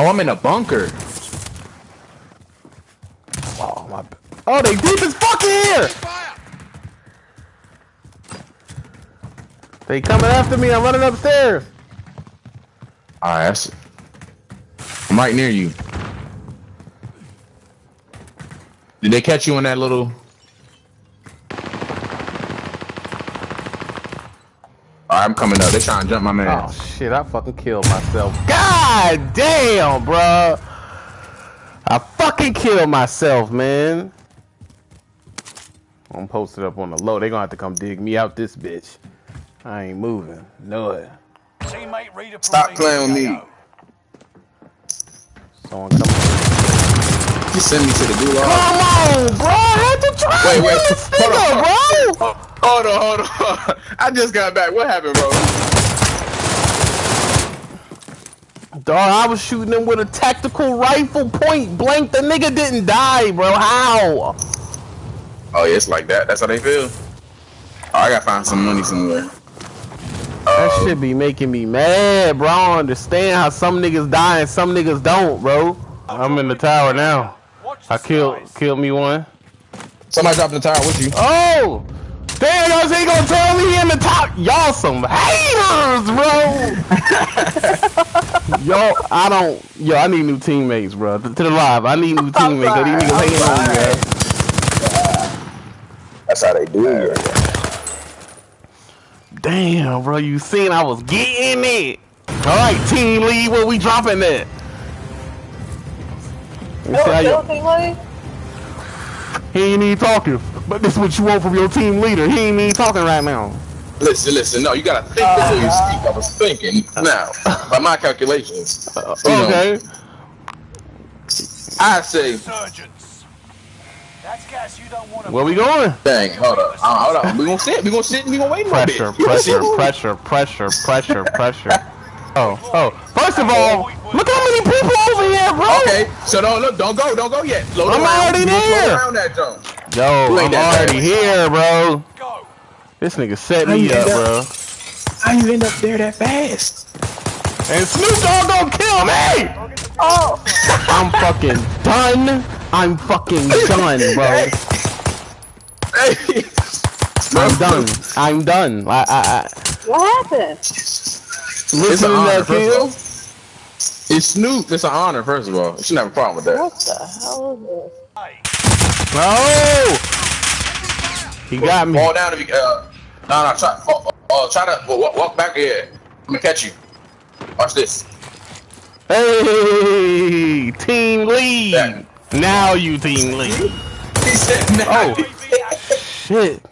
Oh, I'm in a bunker. Oh, my. Oh, they deep as fuck here! They coming after me. I'm running upstairs. Alright, that's... I'm right near you. Did they catch you in that little... Alright, I'm coming up. They're trying to jump my man. Oh shit, I fucking killed myself. God damn, bro. I fucking killed myself, man. I'm posted up on the low. They're gonna have to come dig me out this bitch. I ain't moving. No it. Stop playing with me. Someone coming. You send me to the gulag. Come on, bro. I had to try Wait, wait. this Hold nigga, on. Bro. Hold on, hold on. I just got back. What happened, bro? Dog, I was shooting him with a tactical rifle point blank. The nigga didn't die, bro. How? Oh, yeah, it's like that. That's how they feel. Oh, I gotta find some money somewhere. That Uh, shit be making me mad, bro. I don't understand how some niggas die and some niggas don't, bro. I'm in the tower now. I killed killed me one. somebody dropped in the tower with you. Oh! Damn, y'all ain't gonna tell me in the top. Y'all some haters, bro. yo, I don't. Yo, I need new teammates, bro. To, to the live, I need new teammates. 'cause These niggas hating on me, bro. That's how they do it. Damn, bro, you seen I was getting it. All right, team lead, where we dropping that? Let me see how you- He ain't even talking, but this is what you want from your team leader. He ain't even talking right now. Listen, listen. No, you gotta think before you speak. I was thinking now, by my calculations. you know, Okay. I say, That's gas you don't want to. Where we going? dang, hold up, uh, hold up. We gonna sit. We gonna sit. and We gonna wait a little bit. Pressure, pressure, pressure, pressure, pressure, pressure. Oh, oh. First of all, look how many people over here, bro. Okay, so don't look. Don't go. Don't go yet. Float I'm around. already You gonna float there. Around that zone. Yo, I'm already here, bro. Go. This nigga set me up, up- bro. How you end up there that fast? And Snoop Dogg don't kill me! Oh, I'm fucking done. I'm fucking done, bro. Hey. I'm done. I'm done. I, I, I what happened? It's listen an to honor, that first of all. kill. It's Snoop. It's an honor, first of all. You shouldn't have a problem with that. What the hell is this? Hey. Oh! He got me. Fall down if you. Uh, no, no. Try. Oh, oh, try to walk, walk back here. I'm gonna catch you. Watch this. Hey, team lead. Yeah. Now you team lead. He said, "No." Oh. Shit.